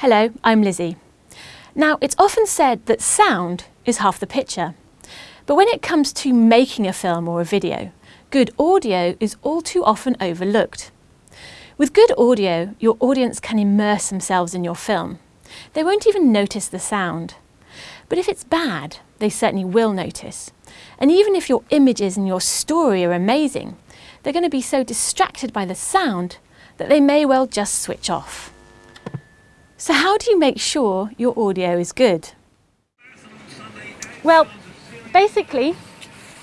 Hello, I'm Lizzie. Now, it's often said that sound is half the picture. But when it comes to making a film or a video, good audio is all too often overlooked. With good audio, your audience can immerse themselves in your film. They won't even notice the sound. But if it's bad, they certainly will notice. And even if your images and your story are amazing, they're going to be so distracted by the sound that they may well just switch off. So how do you make sure your audio is good? Well, basically,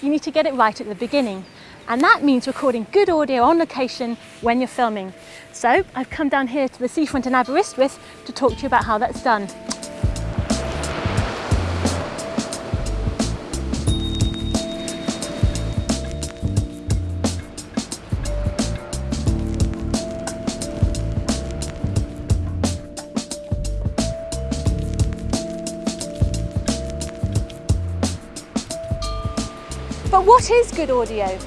you need to get it right at the beginning. And that means recording good audio on location when you're filming. So I've come down here to the seafront in Aberystwyth to talk to you about how that's done. What is good audio?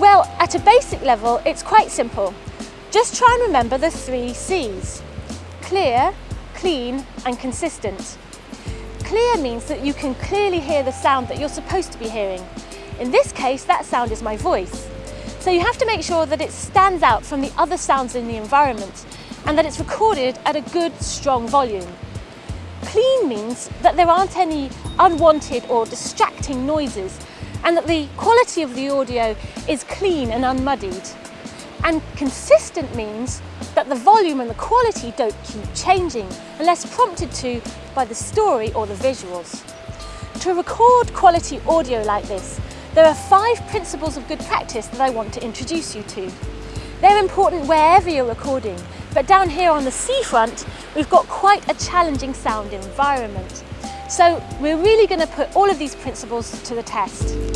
Well, at a basic level, it's quite simple. Just try and remember the three C's. Clear, clean and consistent. Clear means that you can clearly hear the sound that you're supposed to be hearing. In this case, that sound is my voice. So you have to make sure that it stands out from the other sounds in the environment and that it's recorded at a good, strong volume. Clean means that there aren't any unwanted or distracting noises and that the quality of the audio is clean and unmuddied. And consistent means that the volume and the quality don't keep changing unless prompted to by the story or the visuals. To record quality audio like this, there are five principles of good practice that I want to introduce you to. They're important wherever you're recording, but down here on the seafront, we've got quite a challenging sound environment. So we're really going to put all of these principles to the test.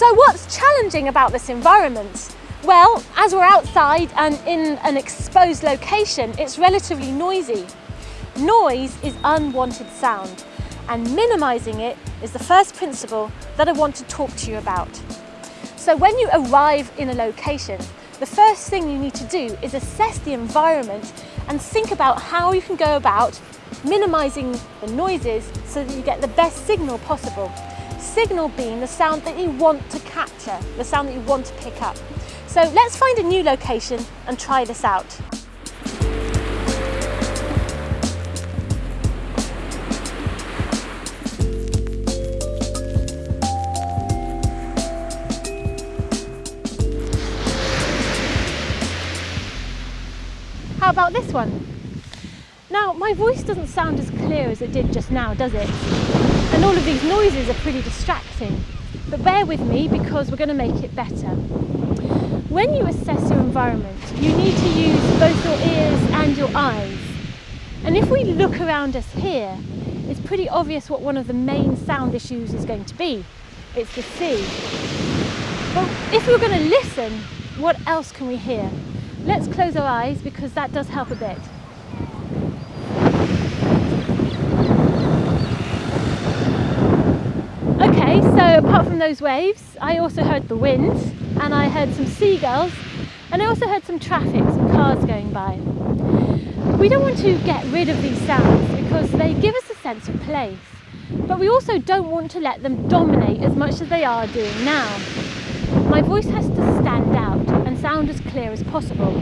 So what's challenging about this environment? Well, as we're outside and in an exposed location, it's relatively noisy. Noise is unwanted sound and minimising it is the first principle that I want to talk to you about. So when you arrive in a location, the first thing you need to do is assess the environment and think about how you can go about minimising the noises so that you get the best signal possible. Signal being the sound that you want to capture, the sound that you want to pick up. So let's find a new location and try this out. How about this one? Now, my voice doesn't sound as clear as it did just now, does it? And all of these noises are pretty distracting. But bear with me because we're going to make it better. When you assess your environment, you need to use both your ears and your eyes. And if we look around us here, it's pretty obvious what one of the main sound issues is going to be. It's the sea. Well, if we're going to listen, what else can we hear? Let's close our eyes because that does help a bit. Okay, so apart from those waves, I also heard the wind and I heard some seagulls and I also heard some traffic, some cars going by. We don't want to get rid of these sounds because they give us a sense of place, but we also don't want to let them dominate as much as they are doing now. My voice has to stand out and sound as clear as possible.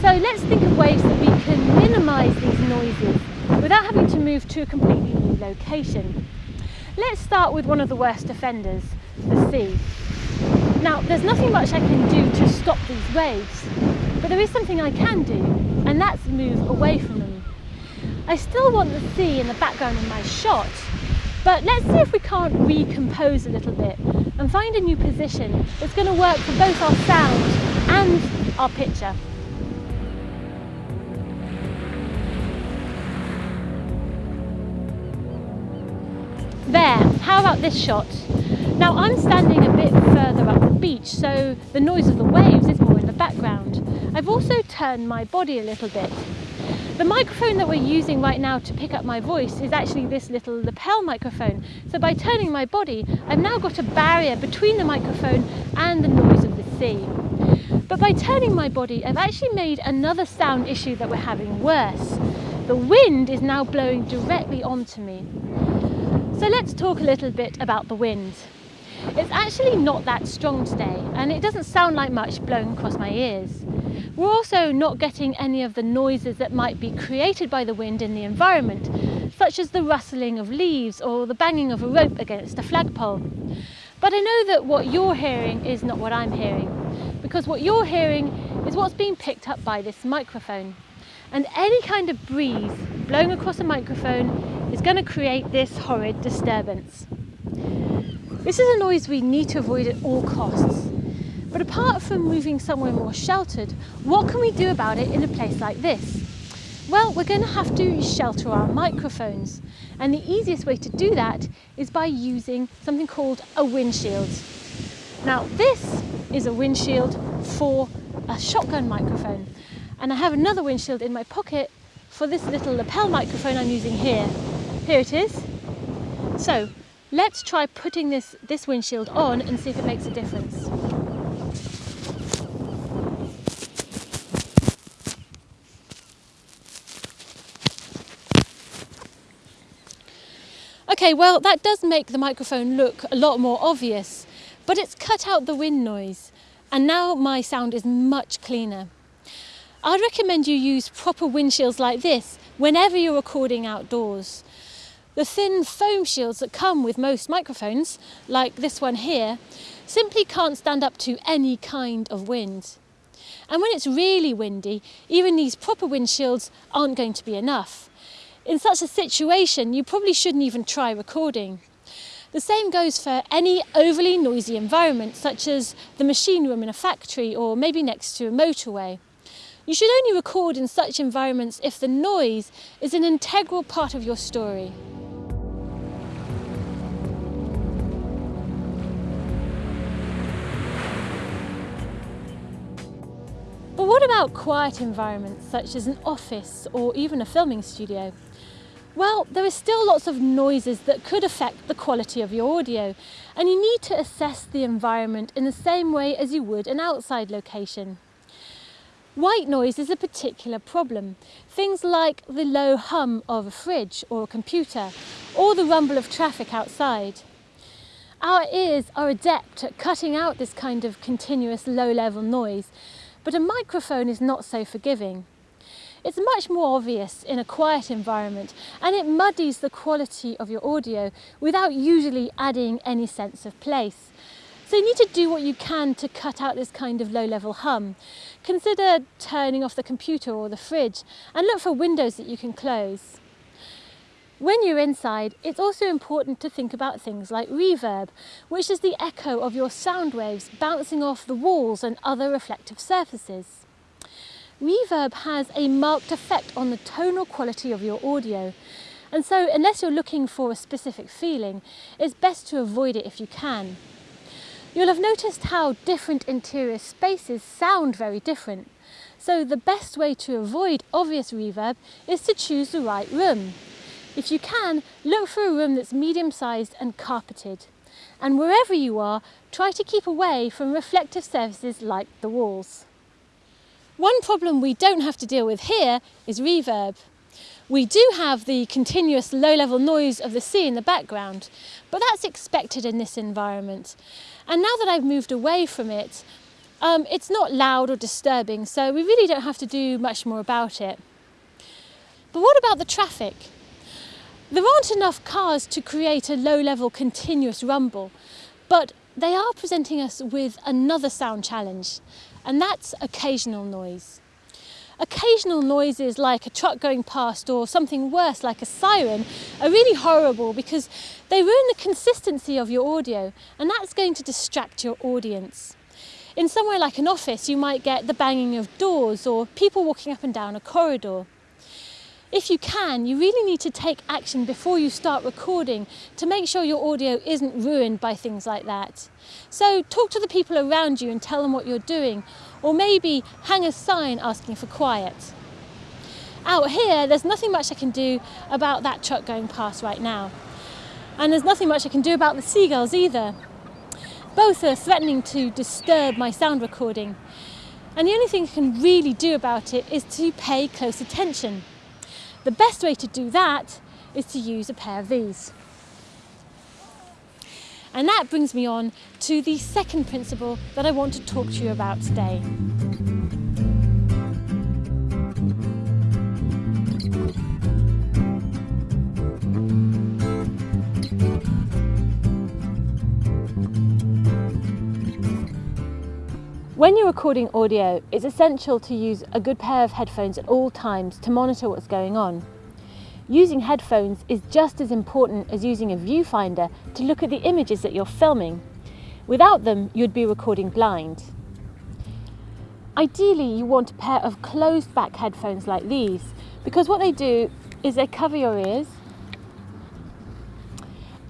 So let's think of ways that we can minimise these noises without having to move to a completely new location. Let's start with one of the worst offenders, the sea. Now, there's nothing much I can do to stop these waves, but there is something I can do, and that's move away from them. I still want the sea in the background of my shot, but let's see if we can't recompose a little bit and find a new position that's going to work for both our sound and our picture. There, how about this shot? Now I'm standing a bit further up the beach, so the noise of the waves is more in the background. I've also turned my body a little bit. The microphone that we're using right now to pick up my voice is actually this little lapel microphone. So by turning my body, I've now got a barrier between the microphone and the noise of the sea. But by turning my body, I've actually made another sound issue that we're having worse. The wind is now blowing directly onto me. So let's talk a little bit about the wind. It's actually not that strong today and it doesn't sound like much blowing across my ears. We're also not getting any of the noises that might be created by the wind in the environment, such as the rustling of leaves or the banging of a rope against a flagpole. But I know that what you're hearing is not what I'm hearing, because what you're hearing is what's being picked up by this microphone. And any kind of breeze blowing across a microphone is going to create this horrid disturbance. This is a noise we need to avoid at all costs. But apart from moving somewhere more sheltered, what can we do about it in a place like this? Well, we're going to have to shelter our microphones. And the easiest way to do that is by using something called a windshield. Now, this is a windshield for a shotgun microphone. And I have another windshield in my pocket for this little lapel microphone I'm using here. Here it is. So Let's try putting this, this windshield on and see if it makes a difference. Okay, well that does make the microphone look a lot more obvious, but it's cut out the wind noise and now my sound is much cleaner. I'd recommend you use proper windshields like this whenever you're recording outdoors. The thin foam shields that come with most microphones, like this one here, simply can't stand up to any kind of wind. And when it's really windy, even these proper windshields aren't going to be enough. In such a situation, you probably shouldn't even try recording. The same goes for any overly noisy environment, such as the machine room in a factory or maybe next to a motorway. You should only record in such environments if the noise is an integral part of your story. But what about quiet environments such as an office or even a filming studio? Well, there are still lots of noises that could affect the quality of your audio and you need to assess the environment in the same way as you would an outside location. White noise is a particular problem. Things like the low hum of a fridge or a computer or the rumble of traffic outside. Our ears are adept at cutting out this kind of continuous low-level noise but a microphone is not so forgiving. It's much more obvious in a quiet environment and it muddies the quality of your audio without usually adding any sense of place. So you need to do what you can to cut out this kind of low-level hum. Consider turning off the computer or the fridge and look for windows that you can close. When you're inside, it's also important to think about things like reverb, which is the echo of your sound waves bouncing off the walls and other reflective surfaces. Reverb has a marked effect on the tonal quality of your audio, and so unless you're looking for a specific feeling, it's best to avoid it if you can. You'll have noticed how different interior spaces sound very different. So the best way to avoid obvious reverb is to choose the right room. If you can, look for a room that's medium-sized and carpeted. And wherever you are, try to keep away from reflective surfaces like the walls. One problem we don't have to deal with here is reverb. We do have the continuous low-level noise of the sea in the background, but that's expected in this environment. And now that I've moved away from it, um, it's not loud or disturbing, so we really don't have to do much more about it. But what about the traffic? There aren't enough cars to create a low-level continuous rumble, but they are presenting us with another sound challenge, and that's occasional noise. Occasional noises like a truck going past or something worse like a siren are really horrible because they ruin the consistency of your audio and that's going to distract your audience. In somewhere like an office, you might get the banging of doors or people walking up and down a corridor. If you can, you really need to take action before you start recording to make sure your audio isn't ruined by things like that. So talk to the people around you and tell them what you're doing, or maybe hang a sign asking for quiet. Out here, there's nothing much I can do about that truck going past right now. And there's nothing much I can do about the seagulls either. Both are threatening to disturb my sound recording. And the only thing I can really do about it is to pay close attention. The best way to do that is to use a pair of these. And that brings me on to the second principle that I want to talk to you about today. When you're recording audio, it's essential to use a good pair of headphones at all times to monitor what's going on. Using headphones is just as important as using a viewfinder to look at the images that you're filming. Without them, you'd be recording blind. Ideally, you want a pair of closed back headphones like these because what they do is they cover your ears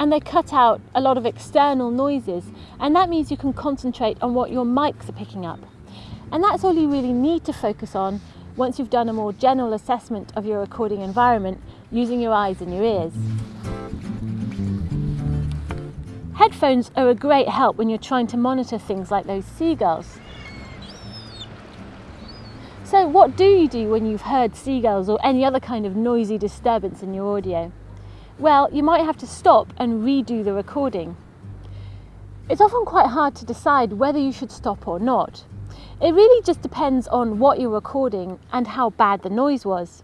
and they cut out a lot of external noises and that means you can concentrate on what your mics are picking up. And that's all you really need to focus on once you've done a more general assessment of your recording environment using your eyes and your ears. Headphones are a great help when you're trying to monitor things like those seagulls. So what do you do when you've heard seagulls or any other kind of noisy disturbance in your audio? Well, you might have to stop and redo the recording. It's often quite hard to decide whether you should stop or not. It really just depends on what you're recording and how bad the noise was.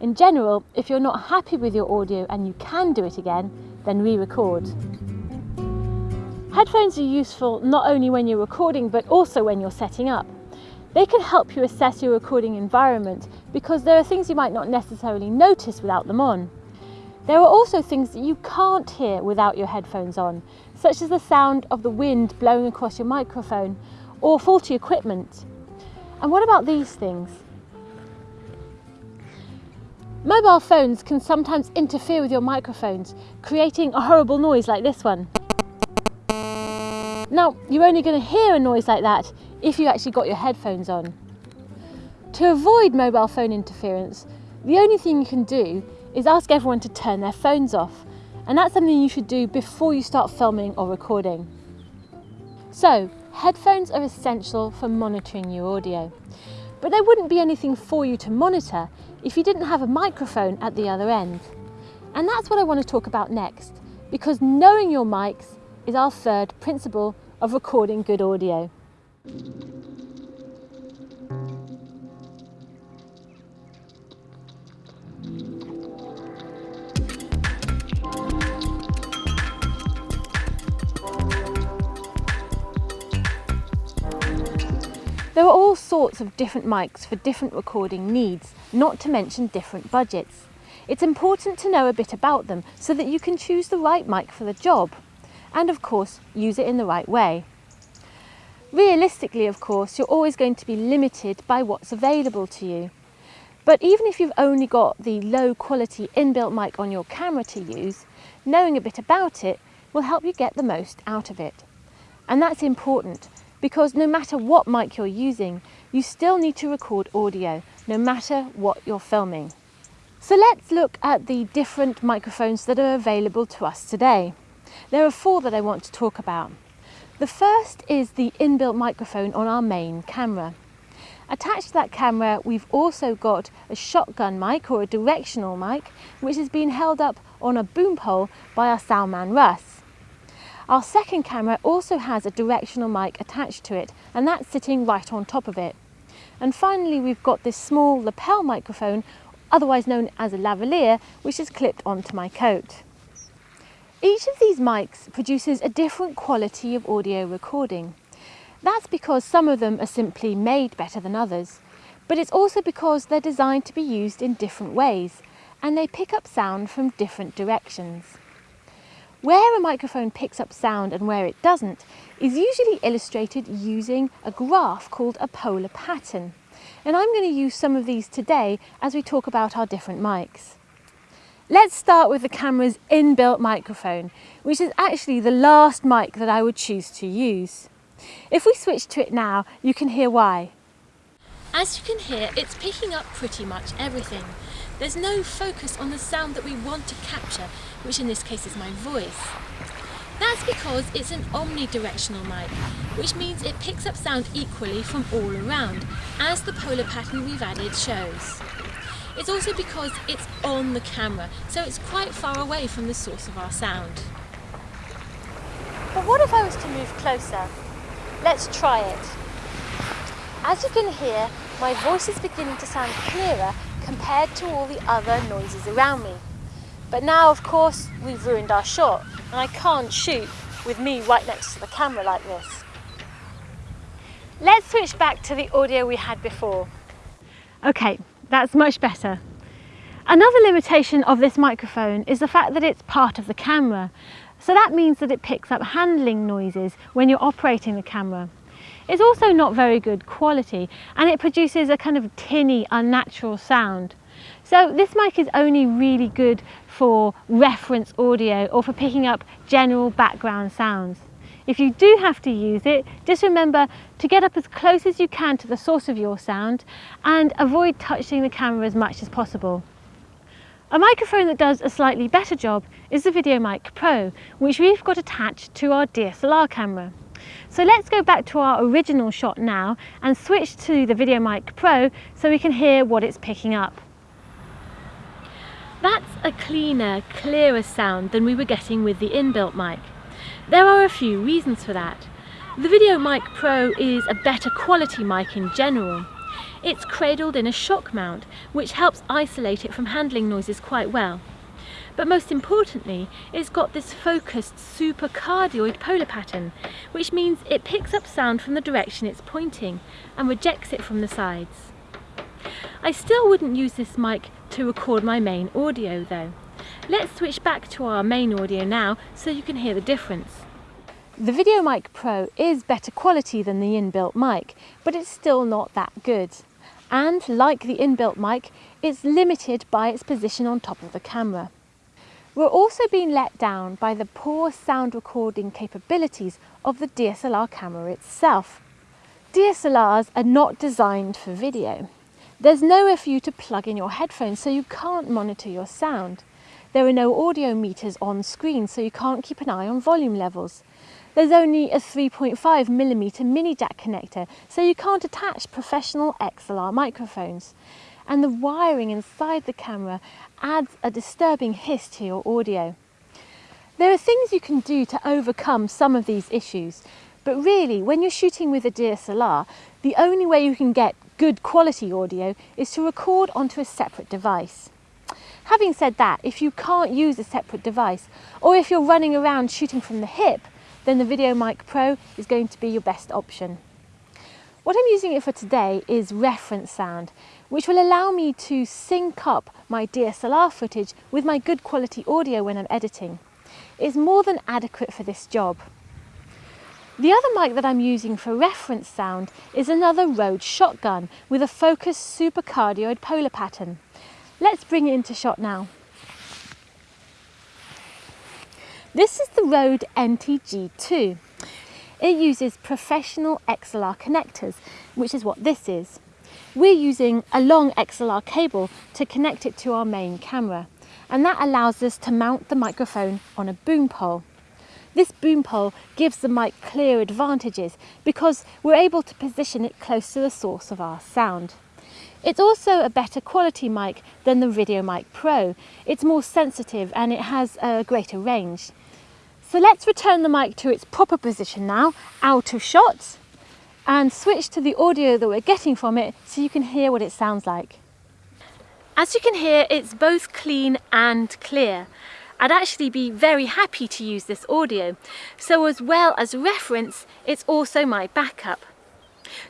In general, if you're not happy with your audio and you can do it again, then re-record. Headphones are useful not only when you're recording but also when you're setting up. They can help you assess your recording environment because there are things you might not necessarily notice without them on. There are also things that you can't hear without your headphones on, such as the sound of the wind blowing across your microphone or faulty equipment. And what about these things? Mobile phones can sometimes interfere with your microphones, creating a horrible noise like this one. Now, you're only going to hear a noise like that if you actually got your headphones on. To avoid mobile phone interference, the only thing you can do is ask everyone to turn their phones off. And that's something you should do before you start filming or recording. So, headphones are essential for monitoring your audio. But there wouldn't be anything for you to monitor if you didn't have a microphone at the other end. And that's what I want to talk about next, because knowing your mics is our third principle of recording good audio. There are all sorts of different mics for different recording needs, not to mention different budgets. It's important to know a bit about them so that you can choose the right mic for the job and of course use it in the right way. Realistically of course you're always going to be limited by what's available to you. But even if you've only got the low quality inbuilt mic on your camera to use, knowing a bit about it will help you get the most out of it. And that's important because no matter what mic you're using, you still need to record audio, no matter what you're filming. So let's look at the different microphones that are available to us today. There are four that I want to talk about. The first is the inbuilt microphone on our main camera. Attached to that camera, we've also got a shotgun mic or a directional mic, which has been held up on a boom pole by our soundman Russ. Our second camera also has a directional mic attached to it and that's sitting right on top of it. And finally we've got this small lapel microphone, otherwise known as a lavalier, which is clipped onto my coat. Each of these mics produces a different quality of audio recording. That's because some of them are simply made better than others, but it's also because they're designed to be used in different ways and they pick up sound from different directions. Where a microphone picks up sound and where it doesn't is usually illustrated using a graph called a polar pattern. And I'm going to use some of these today as we talk about our different mics. Let's start with the camera's inbuilt microphone, which is actually the last mic that I would choose to use. If we switch to it now, you can hear why. As you can hear, it's picking up pretty much everything. There's no focus on the sound that we want to capture, which in this case is my voice. That's because it's an omnidirectional mic, which means it picks up sound equally from all around, as the polar pattern we've added shows. It's also because it's on the camera, so it's quite far away from the source of our sound. But what if I was to move closer? Let's try it. As you can hear, my voice is beginning to sound clearer compared to all the other noises around me. But now, of course, we've ruined our shot, and I can't shoot with me right next to the camera like this. Let's switch back to the audio we had before. Okay, that's much better. Another limitation of this microphone is the fact that it's part of the camera. So that means that it picks up handling noises when you're operating the camera. It's also not very good quality and it produces a kind of tinny, unnatural sound. So this mic is only really good for reference audio or for picking up general background sounds. If you do have to use it, just remember to get up as close as you can to the source of your sound and avoid touching the camera as much as possible. A microphone that does a slightly better job is the VideoMic Pro, which we've got attached to our DSLR camera. So let's go back to our original shot now and switch to the VideoMic Pro so we can hear what it's picking up. That's a cleaner, clearer sound than we were getting with the inbuilt mic. There are a few reasons for that. The VideoMic Pro is a better quality mic in general. It's cradled in a shock mount, which helps isolate it from handling noises quite well. But most importantly, it's got this focused supercardioid polar pattern, which means it picks up sound from the direction it's pointing and rejects it from the sides. I still wouldn't use this mic to record my main audio though. Let's switch back to our main audio now so you can hear the difference. The VideoMic Pro is better quality than the inbuilt mic, but it's still not that good. And like the inbuilt mic, it's limited by its position on top of the camera. We're also being let down by the poor sound recording capabilities of the DSLR camera itself. DSLRs are not designed for video. There's nowhere for you to plug in your headphones so you can't monitor your sound. There are no audio meters on screen, so you can't keep an eye on volume levels. There's only a 3.5mm mini jack connector, so you can't attach professional XLR microphones. And the wiring inside the camera adds a disturbing hiss to your audio. There are things you can do to overcome some of these issues, but really, when you're shooting with a DSLR, the only way you can get good quality audio is to record onto a separate device. Having said that, if you can't use a separate device, or if you're running around shooting from the hip, then the VideoMic Pro is going to be your best option. What I'm using it for today is reference sound, which will allow me to sync up my DSLR footage with my good quality audio when I'm editing. It's more than adequate for this job. The other mic that I'm using for reference sound is another Rode shotgun with a focused supercardioid polar pattern. Let's bring it into shot now. This is the Rode NTG2. It uses professional XLR connectors, which is what this is. We're using a long XLR cable to connect it to our main camera, and that allows us to mount the microphone on a boom pole. This boom pole gives the mic clear advantages because we're able to position it close to the source of our sound. It's also a better quality mic than the VideoMic Pro. It's more sensitive and it has a greater range. So let's return the mic to its proper position now, out of shot, and switch to the audio that we're getting from it so you can hear what it sounds like. As you can hear, it's both clean and clear. I'd actually be very happy to use this audio. So as well as reference, it's also my backup.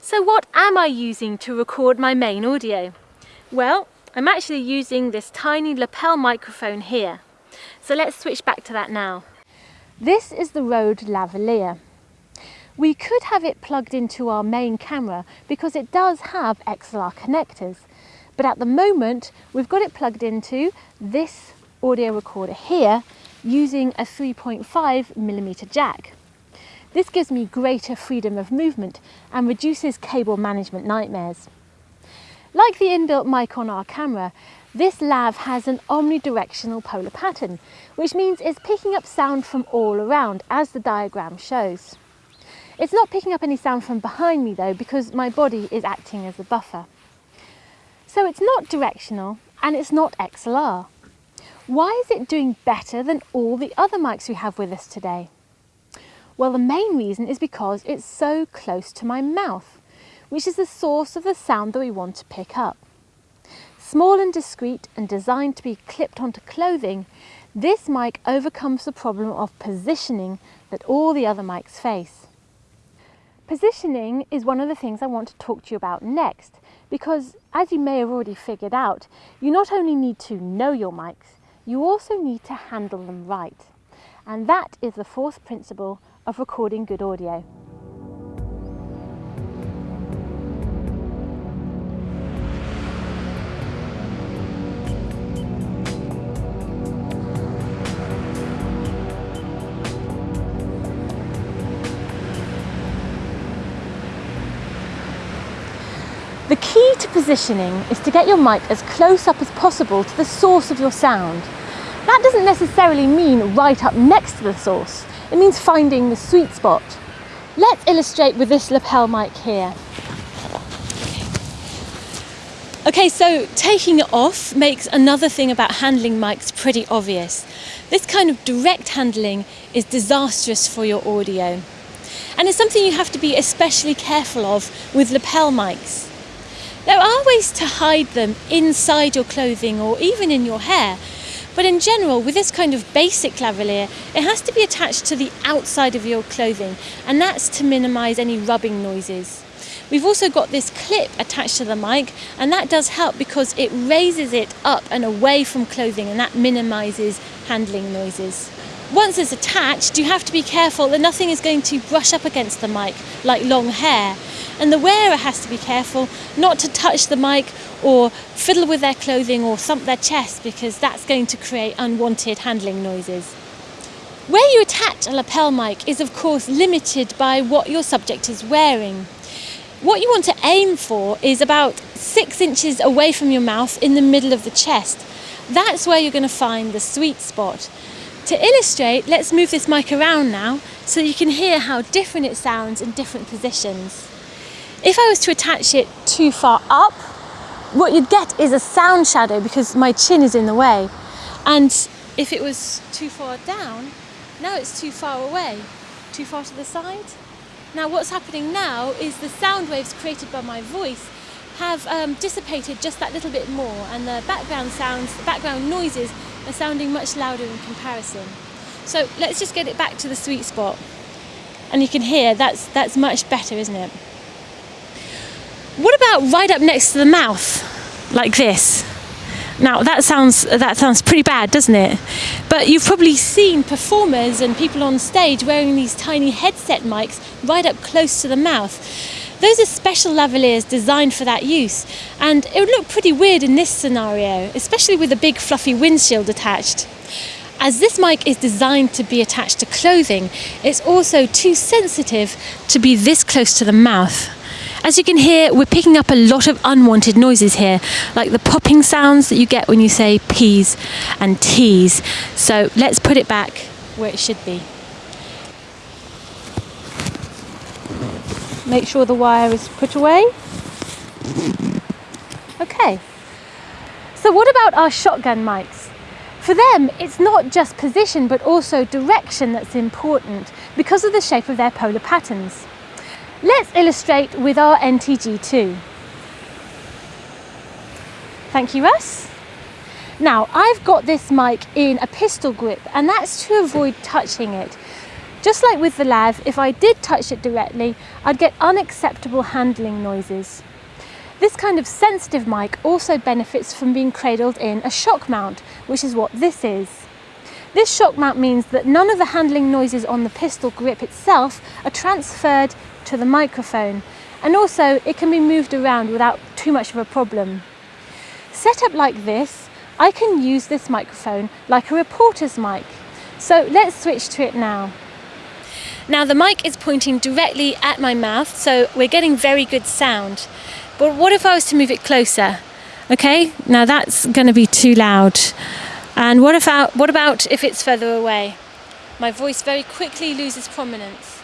So what am I using to record my main audio? Well, I'm actually using this tiny lapel microphone here. So let's switch back to that now. This is the Rode Lavalier. We could have it plugged into our main camera because it does have XLR connectors. But at the moment, we've got it plugged into this audio recorder here using a 3.5 millimeter jack. This gives me greater freedom of movement and reduces cable management nightmares. Like the inbuilt mic on our camera, This lav has an omnidirectional polar pattern, which means it's picking up sound from all around, as the diagram shows. It's not picking up any sound from behind me though, because my body is acting as a buffer. So it's not directional and it's not XLR. Why is it doing better than all the other mics we have with us today? Well, the main reason is because it's so close to my mouth, which is the source of the sound that we want to pick up. Small and discreet and designed to be clipped onto clothing, this mic overcomes the problem of positioning that all the other mics face. Positioning is one of the things I want to talk to you about next because as you may have already figured out, you not only need to know your mics, you also need to handle them right. And that is the fourth principle of recording good audio. The key to positioning is to get your mic as close up as possible to the source of your sound. That doesn't necessarily mean right up next to the source. It means finding the sweet spot. Let's illustrate with this lapel mic here. Okay, so taking it off makes another thing about handling mics pretty obvious. This kind of direct handling is disastrous for your audio. And it's something you have to be especially careful of with lapel mics. There are ways to hide them inside your clothing or even in your hair, but in general, with this kind of basic lavalier, it has to be attached to the outside of your clothing, and that's to minimise any rubbing noises. We've also got this clip attached to the mic, and that does help because it raises it up and away from clothing, and that minimises handling noises. Once it's attached, you have to be careful that nothing is going to brush up against the mic, like long hair, and the wearer has to be careful not to touch the mic or fiddle with their clothing or thump their chest because that's going to create unwanted handling noises. Where you attach a lapel mic is of course limited by what your subject is wearing. What you want to aim for is about six inches away from your mouth in the middle of the chest. That's where you're going to find the sweet spot. To illustrate, let's move this mic around now so you can hear how different it sounds in different positions. If I was to attach it too far up, what you'd get is a sound shadow because my chin is in the way. And if it was too far down, now it's too far away, too far to the side. Now what's happening now is the sound waves created by my voice have um, dissipated just that little bit more and the background sounds, the background noises are sounding much louder in comparison. So let's just get it back to the sweet spot. And you can hear that's, that's much better, isn't it? What about right up next to the mouth, like this? Now that sounds that sounds pretty bad, doesn't it? But you've probably seen performers and people on stage wearing these tiny headset mics right up close to the mouth. Those are special lavaliers designed for that use, and it would look pretty weird in this scenario, especially with a big fluffy windshield attached. As this mic is designed to be attached to clothing, it's also too sensitive to be this close to the mouth. As you can hear, we're picking up a lot of unwanted noises here, like the popping sounds that you get when you say P's and T's. So let's put it back where it should be. Make sure the wire is put away. Okay. So what about our shotgun mics? For them, it's not just position, but also direction that's important because of the shape of their polar patterns. Let's illustrate with our NTG2. Thank you, Russ. Now, I've got this mic in a pistol grip, and that's to avoid touching it. Just like with the lav, if I did touch it directly, I'd get unacceptable handling noises. This kind of sensitive mic also benefits from being cradled in a shock mount, which is what this is. This shock mount means that none of the handling noises on the pistol grip itself are transferred to the microphone and also it can be moved around without too much of a problem. Set up like this, I can use this microphone like a reporter's mic. So let's switch to it now. Now the mic is pointing directly at my mouth, so we're getting very good sound. But what if I was to move it closer? Okay, now that's going to be too loud. And what about, what about if it's further away? My voice very quickly loses prominence.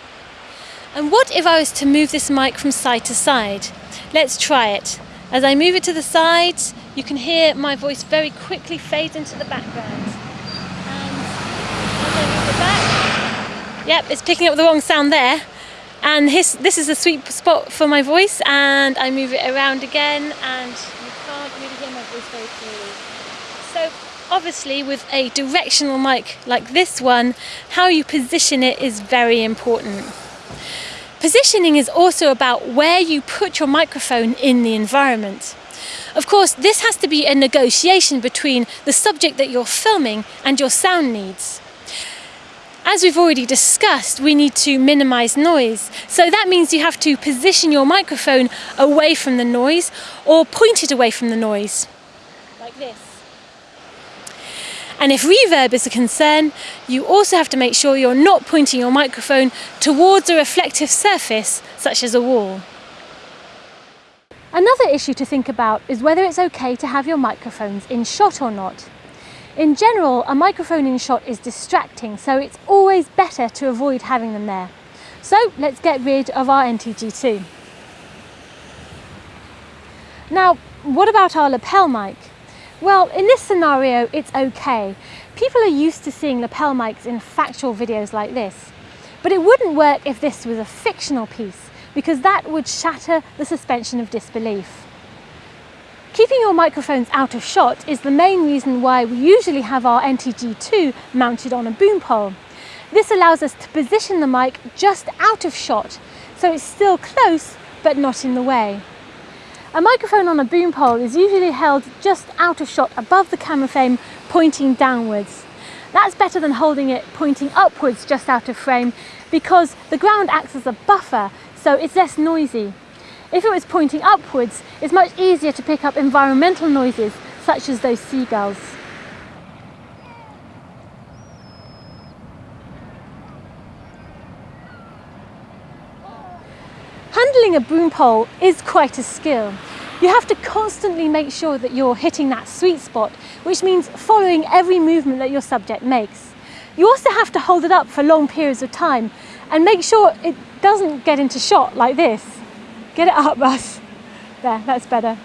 And what if I was to move this mic from side to side? Let's try it. As I move it to the side, you can hear my voice very quickly fade into the background. Back, yep, it's picking up the wrong sound there. And his, this is a sweet spot for my voice and I move it around again and you can't really hear my voice very clearly. So obviously with a directional mic like this one, how you position it is very important. Positioning is also about where you put your microphone in the environment. Of course, this has to be a negotiation between the subject that you're filming and your sound needs. As we've already discussed, we need to minimize noise. So that means you have to position your microphone away from the noise or point it away from the noise, like this. And if reverb is a concern, you also have to make sure you're not pointing your microphone towards a reflective surface, such as a wall. Another issue to think about is whether it's okay to have your microphones in shot or not. In general, a microphone in shot is distracting, so it's always better to avoid having them there. So let's get rid of our NTG2. Now, what about our lapel mic? Well, in this scenario, it's okay. People are used to seeing lapel mics in factual videos like this. But it wouldn't work if this was a fictional piece, because that would shatter the suspension of disbelief. Keeping your microphones out of shot is the main reason why we usually have our NTG2 mounted on a boom pole. This allows us to position the mic just out of shot, so it's still close but not in the way. A microphone on a boom pole is usually held just out of shot above the camera frame pointing downwards. That's better than holding it pointing upwards just out of frame because the ground acts as a buffer so it's less noisy. If it was pointing upwards, it's much easier to pick up environmental noises such as those seagulls. Handling a boom pole is quite a skill. You have to constantly make sure that you're hitting that sweet spot, which means following every movement that your subject makes. You also have to hold it up for long periods of time and make sure it doesn't get into shot like this. Get it up, Russ. There, that's better.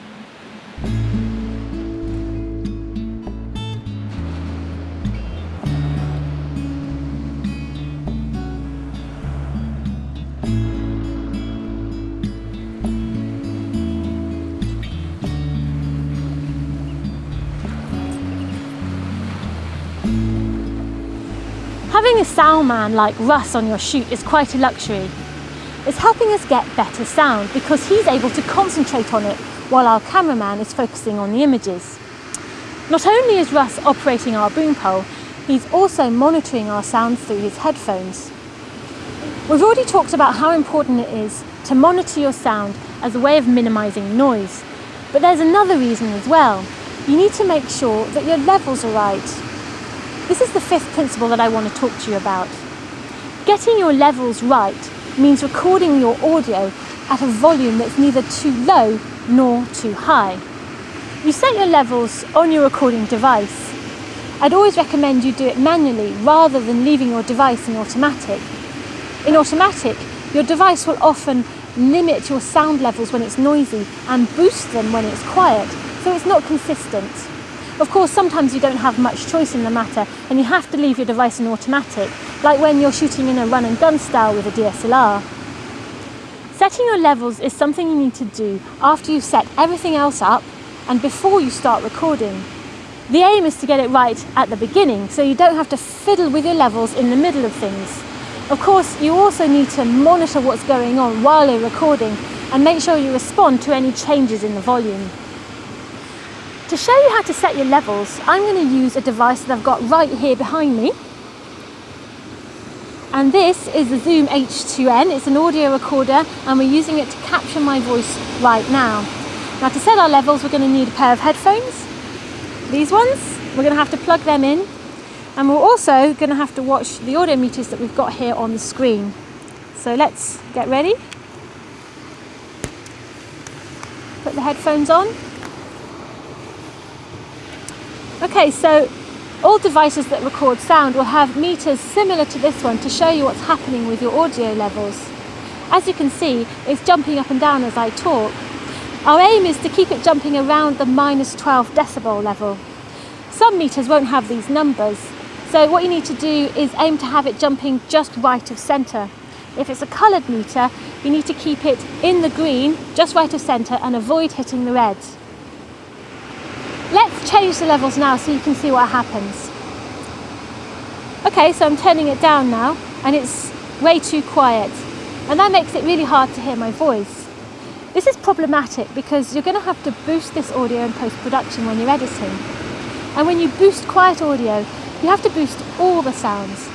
Having a sound man like Russ on your shoot is quite a luxury It's helping us get better sound because he's able to concentrate on it while our cameraman is focusing on the images. Not only is Russ operating our boom pole, he's also monitoring our sound through his headphones. We've already talked about how important it is to monitor your sound as a way of minimising noise, but there's another reason as well. You need to make sure that your levels are right. This is the fifth principle that I want to talk to you about. Getting your levels right means recording your audio at a volume that's neither too low nor too high. You set your levels on your recording device. I'd always recommend you do it manually rather than leaving your device in automatic. In automatic, your device will often limit your sound levels when it's noisy and boost them when it's quiet, so it's not consistent. Of course, sometimes you don't have much choice in the matter and you have to leave your device in automatic, like when you're shooting in a run and gun style with a DSLR. Setting your levels is something you need to do after you've set everything else up and before you start recording. The aim is to get it right at the beginning so you don't have to fiddle with your levels in the middle of things. Of course, you also need to monitor what's going on while you're recording and make sure you respond to any changes in the volume. To show you how to set your levels, I'm going to use a device that I've got right here behind me. And this is the Zoom H2N, it's an audio recorder and we're using it to capture my voice right now. Now to set our levels we're going to need a pair of headphones, these ones, we're going to have to plug them in and we're also going to have to watch the audio meters that we've got here on the screen. So let's get ready. Put the headphones on Okay, so all devices that record sound will have meters similar to this one to show you what's happening with your audio levels. As you can see, it's jumping up and down as I talk. Our aim is to keep it jumping around the minus 12 decibel level. Some meters won't have these numbers, so what you need to do is aim to have it jumping just right of centre. If it's a coloured meter, you need to keep it in the green, just right of centre, and avoid hitting the red. Let's change the levels now so you can see what happens. Okay, so I'm turning it down now, and it's way too quiet. And that makes it really hard to hear my voice. This is problematic because you're going to have to boost this audio in post-production when you're editing. And when you boost quiet audio, you have to boost all the sounds.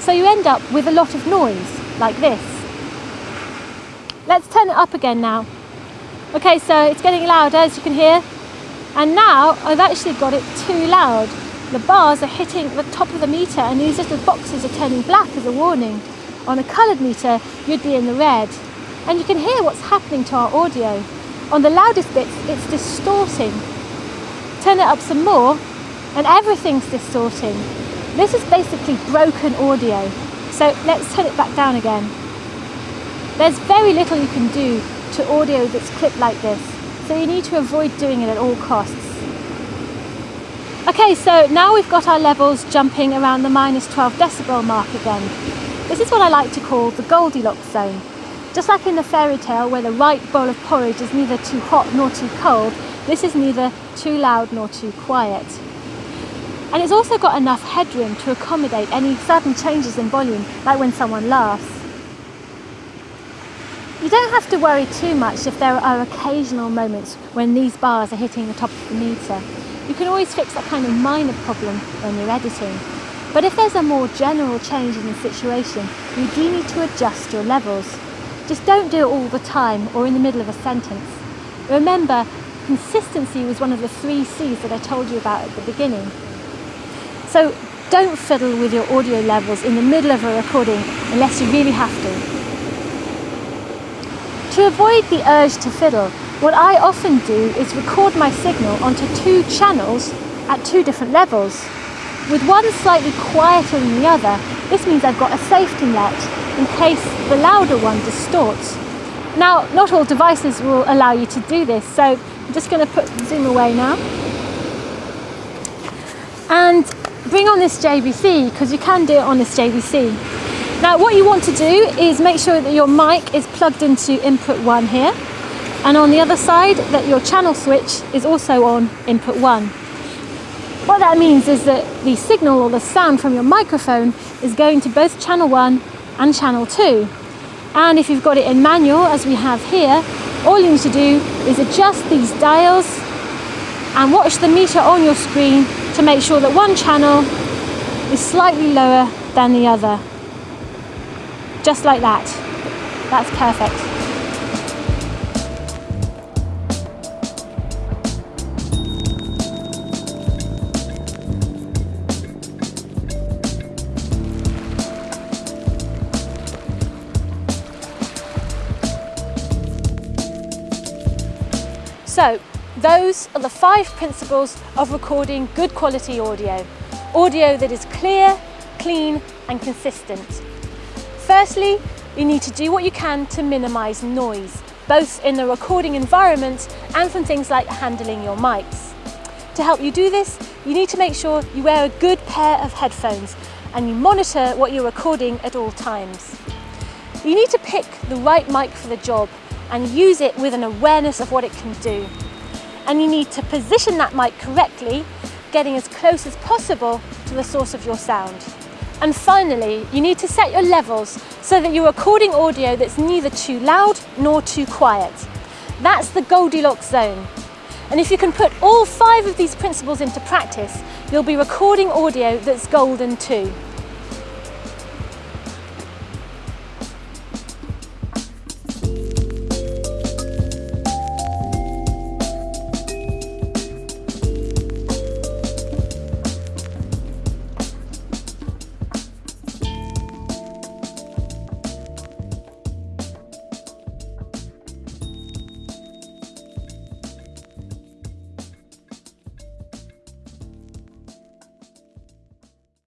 So you end up with a lot of noise like this. Let's turn it up again now. Okay, so it's getting louder as you can hear. And now I've actually got it too loud. The bars are hitting the top of the meter and these little boxes are turning black as a warning. On a coloured meter, you'd be in the red. And you can hear what's happening to our audio. On the loudest bits, it's distorting. Turn it up some more and everything's distorting. This is basically broken audio. So let's turn it back down again. There's very little you can do to audio that's clipped like this, so you need to avoid doing it at all costs. Okay, so now we've got our levels jumping around the minus 12 decibel mark again. This is what I like to call the Goldilocks zone. Just like in the fairy tale where the right bowl of porridge is neither too hot nor too cold, this is neither too loud nor too quiet. And it's also got enough headroom to accommodate any sudden changes in volume, like when someone laughs. You don't have to worry too much if there are occasional moments when these bars are hitting the top of the meter. You can always fix that kind of minor problem when you're editing. But if there's a more general change in the situation, you do need to adjust your levels. Just don't do it all the time or in the middle of a sentence. Remember, consistency was one of the three C's that I told you about at the beginning. So don't fiddle with your audio levels in the middle of a recording unless you really have to. To avoid the urge to fiddle, what I often do is record my signal onto two channels at two different levels. With one slightly quieter than the other, this means I've got a safety net in case the louder one distorts. Now, not all devices will allow you to do this, so I'm just going to put zoom away now. And bring on this JVC because you can do it on this JVC. Now what you want to do is make sure that your mic is plugged into input 1 here and on the other side that your channel switch is also on input 1. What that means is that the signal or the sound from your microphone is going to both channel 1 and channel 2. And if you've got it in manual as we have here, all you need to do is adjust these dials and watch the meter on your screen to make sure that one channel is slightly lower than the other. Just like that. That's perfect. So, those are the five principles of recording good quality audio. Audio that is clear, clean and consistent. Firstly, you need to do what you can to minimise noise, both in the recording environment and from things like handling your mics. To help you do this, you need to make sure you wear a good pair of headphones and you monitor what you're recording at all times. You need to pick the right mic for the job and use it with an awareness of what it can do and you need to position that mic correctly, getting as close as possible to the source of your sound. And finally, you need to set your levels so that you're recording audio that's neither too loud nor too quiet. That's the Goldilocks zone. And if you can put all five of these principles into practice, you'll be recording audio that's golden too.